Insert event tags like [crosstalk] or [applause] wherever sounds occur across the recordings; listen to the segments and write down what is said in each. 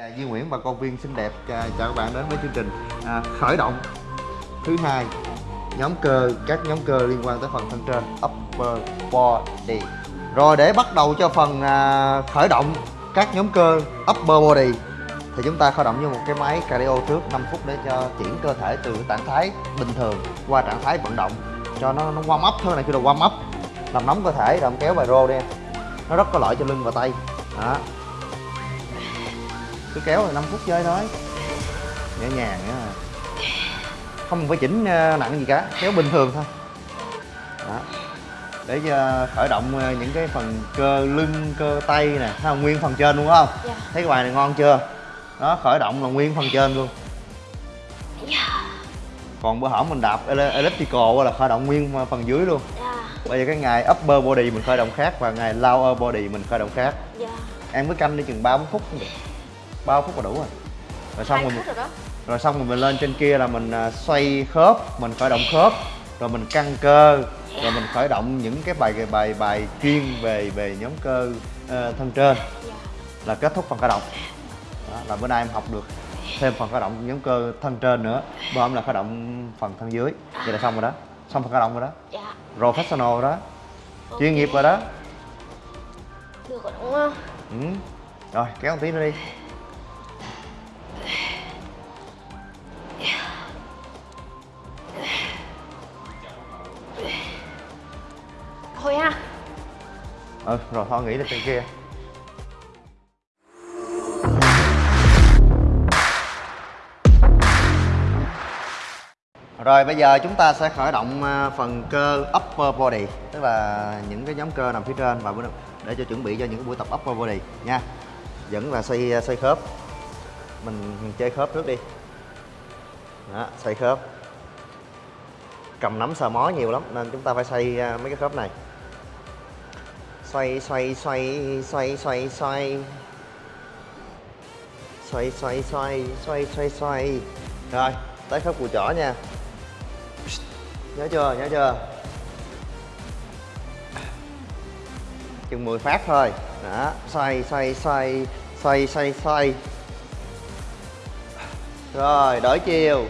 Dạ, Duy Nguyễn và con viên xinh đẹp. Dạ, chào các bạn đến với chương trình à, khởi động thứ hai nhóm cơ các nhóm cơ liên quan tới phần thân trên upper body. Rồi để bắt đầu cho phần à, khởi động các nhóm cơ upper body thì chúng ta khởi động như một cái máy cardio trước 5 phút để cho chuyển cơ thể từ trạng thái bình thường qua trạng thái vận động. Cho nó nó warm up thôi này kêu là warm up. Làm nóng cơ thể rồi kéo bài rô đi. Nó rất có lợi cho lưng và tay. Đó cứ kéo rồi 5 phút chơi thôi nhẹ nhàng nữa à. không phải chỉnh ờ, nặng gì cả kéo bình thường thôi đó để cho khởi động ờ, những cái phần cơ lưng cơ tay nè thấy không nguyên phần trên luôn phải không Dạ. thấy cái bài này ngon chưa đó khởi động là nguyên phần trên luôn Dạ. còn bữa hổm mình đạp elliptical là khởi động nguyên phần dưới luôn Dạ. bây giờ cái ngày upper body mình khởi động khác và ngày lower body mình khởi động khác Dạ. em mới canh đi chừng 3 4 phút cũng được 3 phút là đủ rồi rồi xong rồi rồi đó. rồi xong rồi mình lên trên kia là mình à, xoay khớp mình khởi động khớp rồi mình căng cơ rồi mình khởi động những cái bài bài bài chuyên về về nhóm cơ ờ, thân trên Dạ. là kết thúc phần khởi động đó, là bữa nay em học được thêm phần khởi động nhóm cơ thân trên nữa bữa hôm là khởi động phần thân dưới vậy là xong rồi đó xong phần khởi động rồi đó Dạ. professional rồi đó Ok. chuyên nghiệp rồi đó Được rồi đúng không? ừ. rồi kéo một tí nữa đi ừ rồi thôi nghỉ là trên kia. Rồi bây giờ chúng ta sẽ khởi động ờ, phần cơ upper body Tức là những cái nhóm cơ nằm phía trên và để cho chuẩn bị cho những cái buổi tập upper body nha. Vẫn là xoay ờ, xoay khớp. Mình chơi khớp trước đi. Đó, xoay khớp. Cầm nắm sờ mó nhiều lắm nên chúng ta phải xoay mấy cái khớp này xoay xoay xoay xoay xoay xoay xoay xoay xoay xoay xoay xoay rồi tới khớp cùi chỏ nha nhớ chưa nhớ chưa chừng 10 phát thôi đó xoay xoay xoay xoay xoay xoay rồi đổi chiều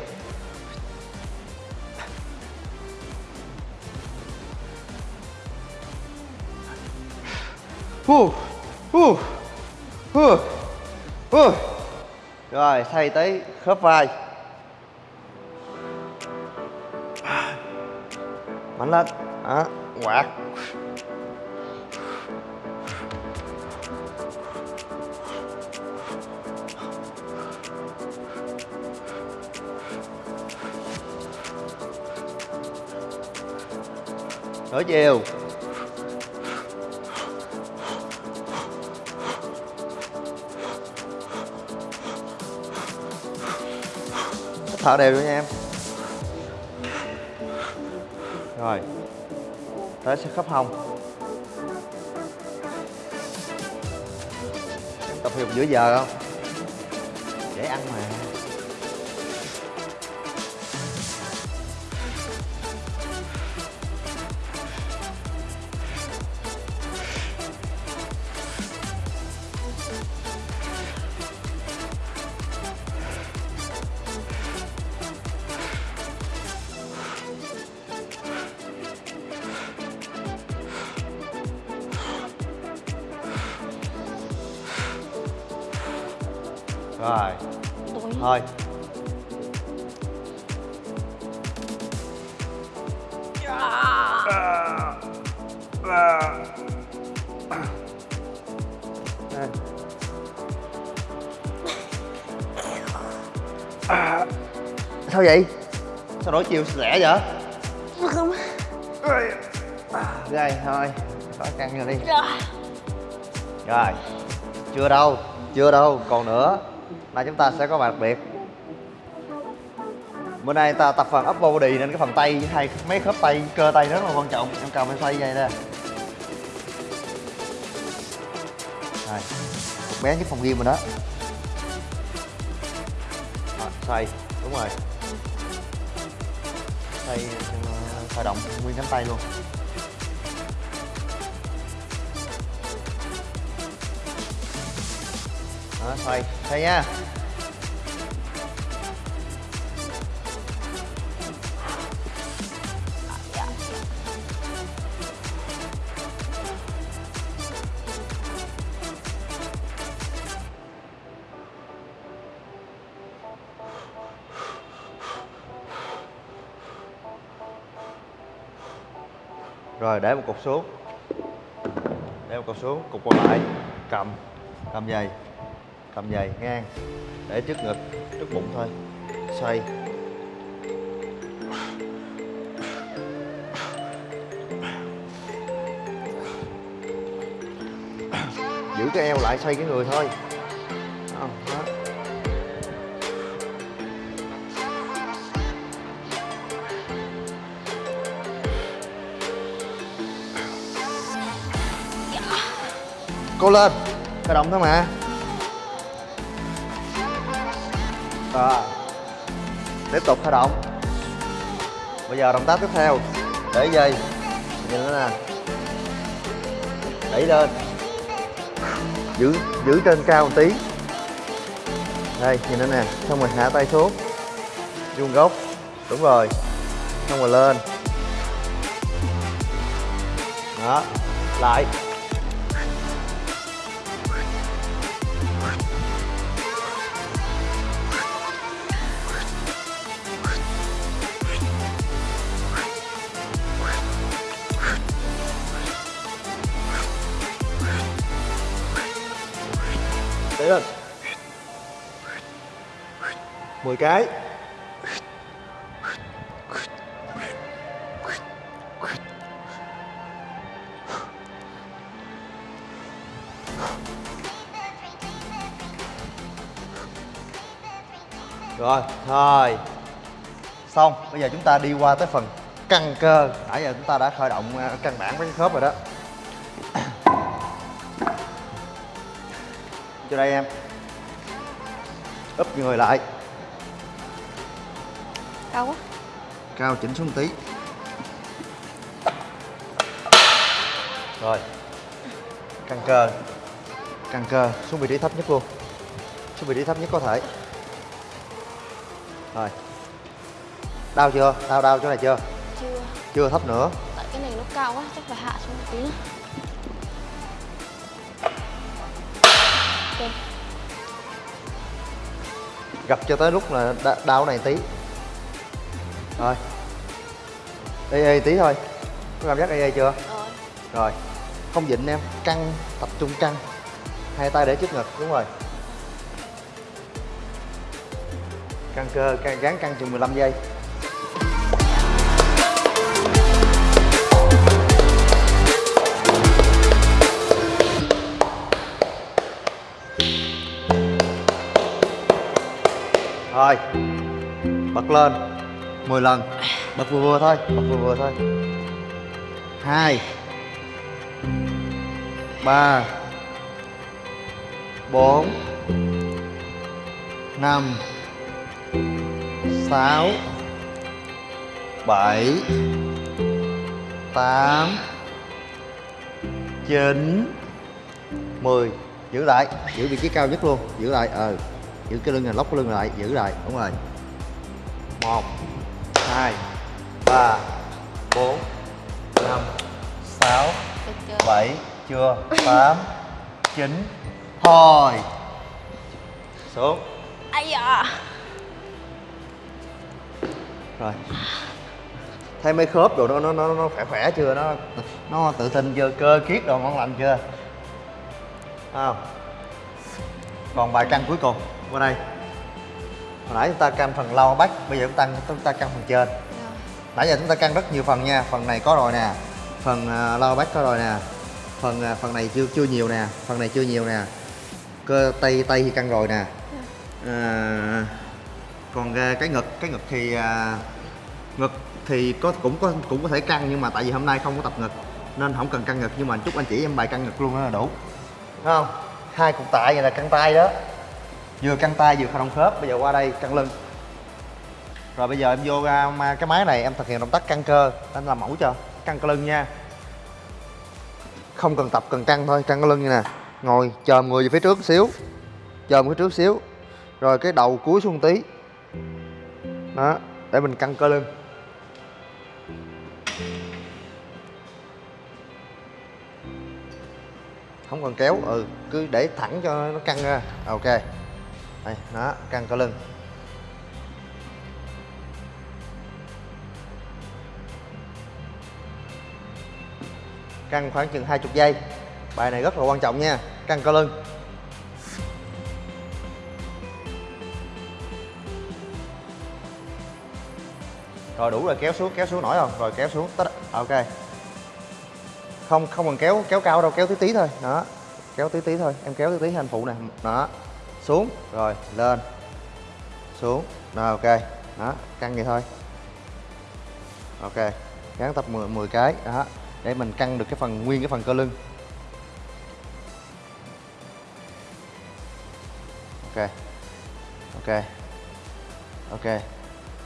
Rồi, thay tới khớp vai. Mạnh lên. Đó, quạt. Đổi chiều. Thở đều nữa nha em. Rồi, tới sẽ khớp hông tập thể dục giữa giờ không? Dễ ăn mà. Rồi. Tôi thôi. À. [coughs] sao vậy? Sao đổi chiều lẻ vậy? Không? đây thôi. Có căng rồi đi. Rồi. Chưa đâu chưa đâu. Còn nữa là chúng ta sẽ có bài đặc biệt. Bữa nay ta tập phần upper body nên cái phần tay hay mấy khớp tay cơ tay rất là quan trọng. Em cầm em xoay vậy nè. Rồi bé nhất phòng gym rồi đó. Rồi, xoay. Đúng rồi. Xoay ờ, xoay động nguyên cánh tay luôn. Đó xoay xoay nha. Rồi, để một cục xuống. Để một cục xuống, cục còn lại cầm cầm dày cầm dày ngang để trước ngực trước bụng thôi. Xoay. Giữ cái eo lại xoay cái người thôi. Đó, đó. Lên. Khởi động thôi mà. Rồi Tiếp tục khởi động. Bây giờ động tác tiếp theo. Để dây Nhìn nó nè. Đẩy lên. Giữ giữ trên cao một tí. Đây, nhìn nó nè. Xong rồi hạ tay xuống. Vuông gốc Đúng rồi. Xong rồi lên. Đó. Lại. Để lên. 10 cái. Rồi, thôi. Xong, bây giờ chúng ta đi qua tới phần căng cơ. Nãy giờ chúng ta đã khởi động ờ, căn bản với cái khớp rồi đó. Cho đây em. Úp người lại. Cao quá. Cao chỉnh xuống tí. Rồi. Căng cơ. Căng cơ. Xuống vị trí thấp nhất luôn. Xuống vị trí thấp nhất có thể. Rồi. Đau chưa? Đau đau chỗ này chưa? Chưa. Chưa thấp nữa. Tại cái này nó cao quá Chắc phải hạ xuống một tí nữa Ok. Gặp cho tới lúc là đa- đau này tí. Rồi Ê ê tí thôi. Có cảm giác ê ê chưa? Rồi. Rồi. Không dịnh em. Căng Tập trung căng. Hai tay để trước ngực Đúng rồi. Căng cơ căng, Gắn căng chừng 15 giây Rồi Bật lên. 10 lần. Bật vừa vừa thôi, Bật vừa vừa thôi. Hai. Ba. Bốn. Năm. Sáu. Bảy. Tám. Chín. Mười. Giữ lại. Giữ vị trí cao nhất luôn. Giữ lại. Ờ giữ cái lưng này lóc cái lưng lại giữ lại đúng rồi. Một hai ba bốn năm sáu bảy chưa tám [laughs] chín. Thôi. Xuống. Ây da. Rồi. Thấy mấy khớp đồ nó nó nó nó khỏe khỏe chưa? Nó nó tự tin chưa? Cơ kiết đồ ngon lành chưa? Không? Còn bài căng cuối cùng qua đây. Hồi nãy chúng ta căng phần lau bách bây giờ chúng ta chúng ta căng phần trên. Rồi. nãy giờ chúng ta căng rất nhiều phần nha phần này có rồi nè phần uh, lau bách có rồi nè phần à, phần này chưa chưa nhiều nè phần này chưa nhiều nè cơ tay tay thì căng rồi nè. À, còn cái ngực cái ngực thì à, ngực thì có cũng có cũng có thể căng nhưng mà tại vì hôm nay không có tập ngực nên không cần căng ngực nhưng mà chút anh chỉ em bài căng ngực luôn đó là đủ. Thấy không? Hai cục tạ vậy là căng tay đó vừa căng tay vừa không động khớp, bây giờ qua đây căng lưng. Rồi bây giờ em vô ra ma- cái máy này em thực hiện động tác căng cơ anh làm mẫu cho, căng cơ lưng nha. Không cần tập, cần căng thôi, căng cơ lưng như nè. Ngồi, chồm người về phía trước xíu, chồm phía trước xíu. Rồi cái đầu cúi xuống tí. Đó, để mình căng cơ lưng. Không cần kéo ừ cứ để thẳng cho nó căng ra. Ok đây, nó căng cơ lưng. Căng khoảng chừng 20 giây. Bài này rất là quan trọng nha, căng cơ lưng. Rồi đủ rồi, kéo xuống kéo xuống nổi không? Rồi kéo xuống, tất à, ok. Không không cần kéo kéo cao đâu, kéo tí tí thôi. Đó, kéo tí tí thôi, em kéo tí tí anh phụ nè. Đó xuống rồi lên. Xuống rồi ok. Đó căng vậy thôi. Ok gắn tập 10, 10 cái đó. Để mình căng được cái phần nguyên cái phần cơ lưng. Ok ok ok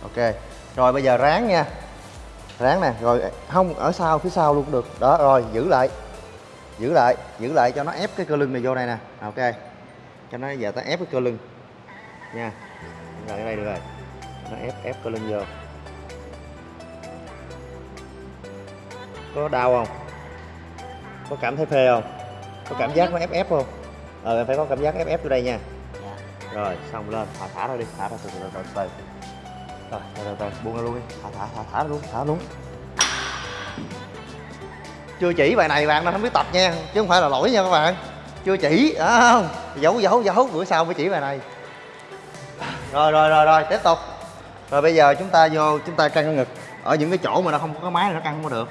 ok. Rồi bây giờ ráng nha. Ráng nè rồi không ở sau phía sau luôn cũng được. Đó rồi giữ lại. Giữ lại giữ lại cho nó ép cái cơ lưng này vô này nè. Ok cho nó giờ ta ép cái cơ lưng. Nha. Rồi ở đây được rồi. Nó ép ép cơ lưng vô. Có đau không? Có cảm thấy phê không? Có cảm giác nó ép ép không? Ờ em phải có cảm giác ép ép vô đây nha. Dạ. rồi xong lên. Thả thả ra đi. Thả ra từ từ từ từ rồi từ từ từ. Buông ra luôn đi. Thả thả thả thả luôn thả luôn. Chưa chỉ bài này bạn nó không biết tập nha. Chứ không phải là lỗi nha các bạn chưa chỉ à, không. Giấu giấu giấu bữa sau mới chỉ bài này. Rồi rồi rồi rồi tiếp tục. Rồi bây giờ chúng ta vô chúng ta căng cái ngực. Ở những cái chỗ mà nó không có cái máy này nó căng không có được.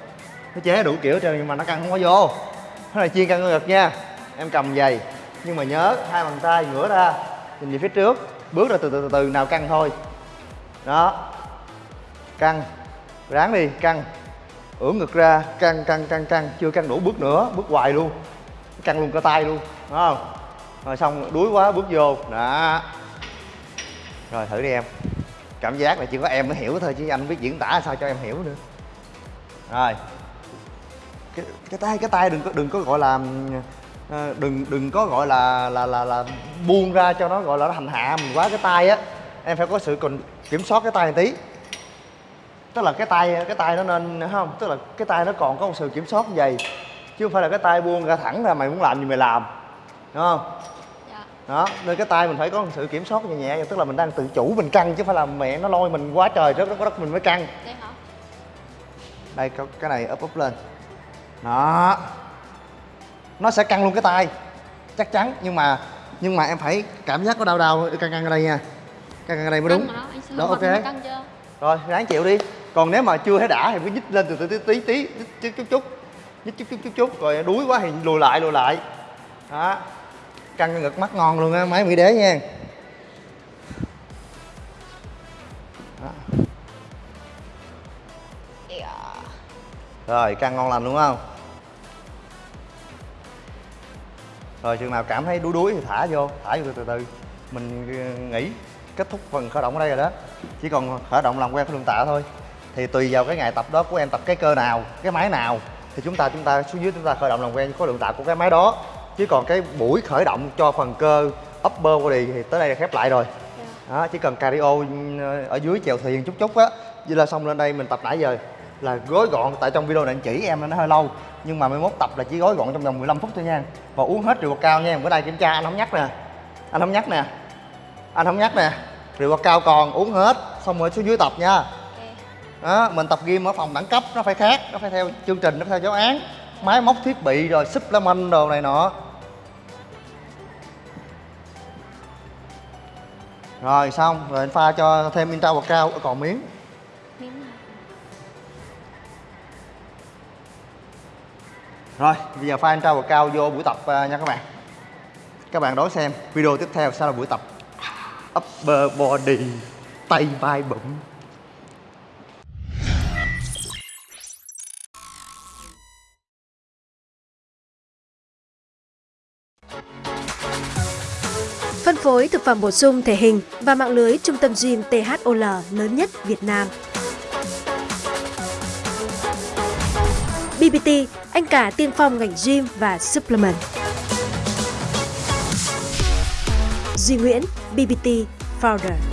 Nó chế đủ kiểu trơn nhưng mà nó căng không có vô. Nó là chiên căng cái ngực nha. Em cầm giày nhưng mà nhớ hai bàn tay ngửa ra nhìn về phía trước. Bước ra từ từ từ từ nào căng thôi. Đó. Căng. Ráng đi căng. Ưỡn ngực ra căng căng căng căng. Chưa căng đủ bước nữa bước hoài luôn căng luôn cả tay luôn đúng không? Rồi xong đuối quá bước vô. Đó. Rồi thử đi em. Cảm giác là chỉ có em mới hiểu thôi chứ anh biết diễn tả sao cho em hiểu nữa. Rồi. Cái, cái tay cái tay đừng có đừng có gọi là ờ, đừng đừng có gọi là là là là buông ra cho nó gọi là nó hành hạ mình quá. Cái tay á em phải có sự còn kiểm soát cái tay một tí. Tức là cái tay cái tay nó nên không tức là cái tay nó còn có một sự kiểm soát như vậy chứ không phải là cái tay buông ra thẳng ra mày muốn làm gì mày làm. Đúng không? Dạ. đó nên cái tay mình phải có sự kiểm soát nhẹ nhẹ tức là mình đang tự chủ mình căng chứ phải là mẹ nó lôi mình quá trời rất đất mình mới căng. Đây hả? đây cái này ấp úp lên. Đó. Nó sẽ căng luôn cái tay. Chắc chắn nhưng mà nhưng mà em phải cảm giác có đau đau. Căng căng ở đây nha. Căng căng ở đây mới đúng. Đó, ok. rồi ráng chịu đi. Còn nếu mà chưa thấy đã thì cứ nhích lên từ từ tí tí chút chút nhích chút chút chút chút rồi đuối quá thì lùi lại lùi lại. Đó. Căng cái ngực mắt ngon luôn á, máy mỹ đế nha. Đó. Rồi, căng ngon lành đúng không? Rồi, chừng nào cảm thấy đuối đuối thì thả vô thả vô từ từ. Từ mình ờ, nghỉ, kết thúc phần khởi động ở đây rồi đó. Chỉ còn khởi động làm quen với đường tạ thôi. Thì tùy vào cái ngày tập đó của em, tập cái cơ nào, cái máy nào thì chúng ta chúng ta xuống dưới chúng ta khởi động làm quen với khối lượng tạ của cái máy đó. Chứ còn cái buổi khởi động cho phần cơ upper body thì tới đây là khép lại rồi. Dạ. đó chỉ cần cardio ừ, ở dưới chèo thuyền chút chút á vậy là xong lên đây mình tập nãy giờ là gói gọn tại trong video này anh chỉ em nó hơi lâu nhưng mà 11 tập là chỉ gói gọn trong vòng 15 phút thôi nha. Và uống hết rượu cao nha bữa nay kiểm tra anh không nhắc nè. Anh không nhắc nè. Anh không nhắc nè. Rượu cao còn uống hết xong rồi xuống dưới tập nha. Đó mình tập gym ở phòng đẳng cấp nó phải khác nó phải theo chương trình nó phải theo giáo án. Máy móc thiết bị rồi supplement đồ này nọ. Rồi xong rồi anh pha cho thêm intra bột cao còn miếng. Rồi bây giờ pha intra bột cao vô buổi tập à, nha các bạn. Các bạn đón xem video tiếp theo sẽ là buổi tập upper body tay vai bụng phối thực phẩm bổ sung thể hình và mạng lưới trung tâm gym THOL lớn nhất Việt Nam. BBT, anh cả tiên phong ngành gym và supplement. Duy Nguyễn, BBT Founder.